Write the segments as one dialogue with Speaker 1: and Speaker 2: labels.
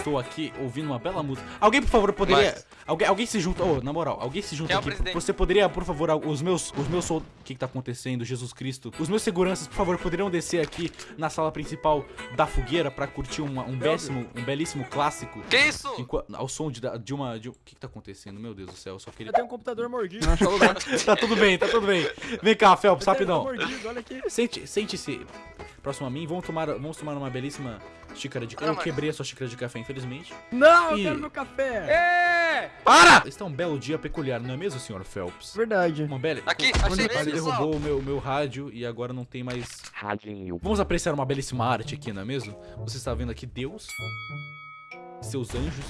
Speaker 1: Estou aqui ouvindo uma bela música. Alguém, por favor, poderia. Alguém, alguém se junta. Oh, na moral, alguém se junta
Speaker 2: Quem é
Speaker 1: aqui.
Speaker 2: presidente?
Speaker 1: Você poderia, por favor, os meus. Os meus. O que, que tá acontecendo, Jesus Cristo? Os meus seguranças, por favor, poderiam descer aqui na sala principal da fogueira pra curtir uma- um, belíssimo, um belíssimo clássico.
Speaker 2: Que isso?
Speaker 1: Enqua- ao som de, de uma. De, um- o que, que tá acontecendo? Meu Deus do céu, eu só queria.
Speaker 3: Eu tenho um computador mordido.
Speaker 1: tá tudo bem, tá tudo bem. Vem cá, Phelps,
Speaker 3: Tá
Speaker 1: rapidão.
Speaker 3: mordido, olha aqui.
Speaker 1: Sente- Sente-se próximo a mim. Vamos tomar, vamos tomar uma belíssima xícara de café. Eu
Speaker 2: mas-
Speaker 1: quebrei a sua xícara de café, infelizmente.
Speaker 3: Não, eu
Speaker 1: Ih.
Speaker 3: quero meu café.
Speaker 2: É!
Speaker 1: Para! Está um belo dia peculiar, não é mesmo, senhor Phelps?
Speaker 3: Verdade.
Speaker 1: Uma bela...
Speaker 2: Aqui, achei
Speaker 1: ele
Speaker 2: ele,
Speaker 1: derrubou o meu, o meu rádio e agora não tem mais...
Speaker 4: Radinho.
Speaker 1: Vamos apreciar uma belíssima arte aqui, não é mesmo? Você está vendo aqui Deus, seus anjos.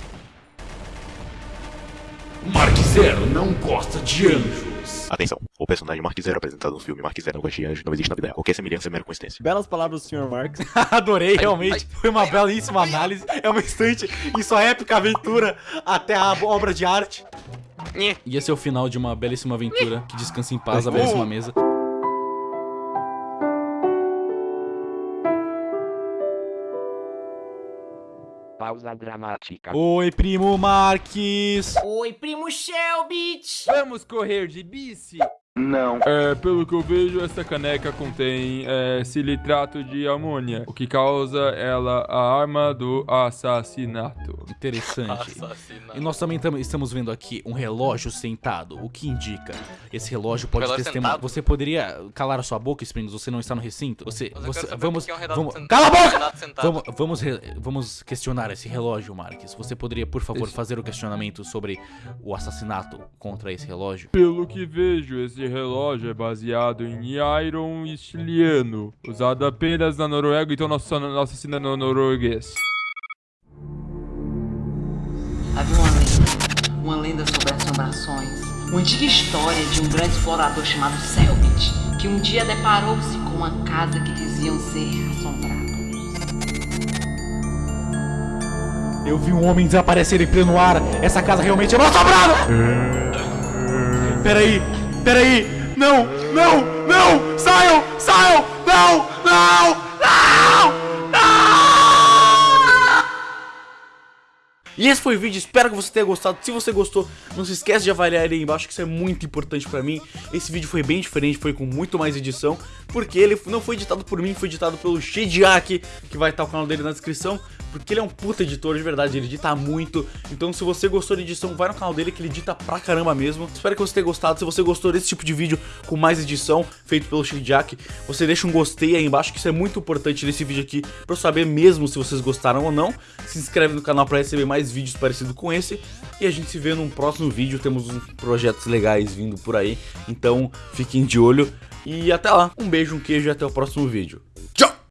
Speaker 1: Mark Zero não gosta de anjos.
Speaker 4: Atenção, o personagem Mark Zero apresentado no filme Mark Zero não gosta de anjo não existe na vida real. Qualquer semelhança é mera coincidência.
Speaker 3: Belas palavras do Sr. Marx.
Speaker 1: Adorei, realmente.
Speaker 2: ai,
Speaker 1: Foi uma belíssima análise. É uma instante em sua épica aventura até a obra de arte. E esse é o final de uma belíssima aventura. Que descanse em paz, a belíssima mesa.
Speaker 4: Pausa dramática.
Speaker 1: Oi, primo Marques.
Speaker 5: Oi, primo Shelby!
Speaker 6: Vamos correr de bici?
Speaker 4: Não.
Speaker 6: É, pelo que eu vejo, essa caneca contém é, silitrato de amônia, o que causa ela a arma do assassinato.
Speaker 1: Interessante.
Speaker 2: Assassinato.
Speaker 1: E nós também tam- estamos vendo aqui um relógio sentado, o que indica. Esse relógio pode
Speaker 2: Relógio
Speaker 1: testemunhar. Você poderia calar a sua boca, Springles? Você não está no recinto? Você,
Speaker 2: Mas
Speaker 1: você, vamos,
Speaker 2: é um
Speaker 1: vamos,
Speaker 2: sentado.
Speaker 1: cala a boca! Vamos, vamos, re- vamos questionar esse relógio, Marques. Você poderia, por favor,
Speaker 6: Esse-
Speaker 1: fazer o questionamento sobre o assassinato contra esse relógio?
Speaker 6: Pelo que vejo, esse relógio é baseado em iron estiliano, usado apenas na Noruega, então nosso, nosso assina no norueguês.
Speaker 5: Havia uma lenda, uma lenda sobre assombrações, uma antiga história de um grande explorador chamado Selbit, que um dia deparou-se com uma casa que diziam ser assombrada.
Speaker 1: Eu vi um homem desaparecer em pleno ar. Essa casa realmente é mal assombrada! Peraí, peraí! Não, não, não! E esse foi o vídeo, espero que você tenha gostado. Se você gostou, não se esquece de avaliar aí embaixo, que isso é muito importante pra mim. Esse vídeo foi bem diferente, foi com muito mais edição, porque ele não foi editado por mim, foi editado pelo Shediak, que vai estar o canal dele na descrição. Porque ele é um puta editor, de verdade, ele edita muito. Então se você gostou da edição, vai no canal dele que ele edita pra caramba mesmo. Espero que você tenha gostado. Se você gostou desse tipo de vídeo com mais edição, feito pelo Shediak, você deixa um gostei aí embaixo, que isso é muito importante nesse vídeo aqui, pra eu saber mesmo se vocês gostaram ou não. Se inscreve no canal pra receber mais vídeos parecidos com esse. E a gente se vê num próximo vídeo, temos uns projetos legais vindo por aí. Então fiquem de olho. E até lá, um beijo, um queijo e até o próximo vídeo.